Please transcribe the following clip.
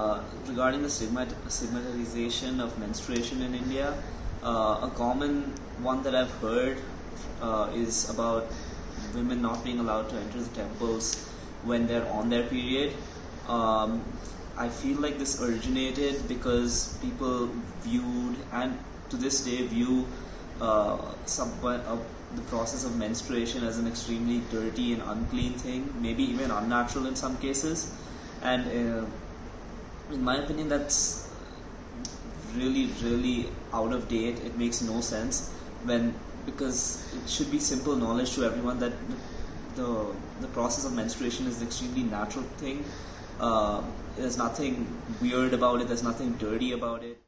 Uh, regarding the stigmat- stigmatization of menstruation in India, uh, a common one that I've heard uh, is about women not being allowed to enter the temples when they're on their period. Um, I feel like this originated because people viewed and to this day view uh, some, uh, the process of menstruation as an extremely dirty and unclean thing, maybe even unnatural in some cases, and in my opinion, that's really, really out of date. It makes no sense when because it should be simple knowledge to everyone that the the process of menstruation is an extremely natural thing. Uh, there's nothing weird about it. There's nothing dirty about it.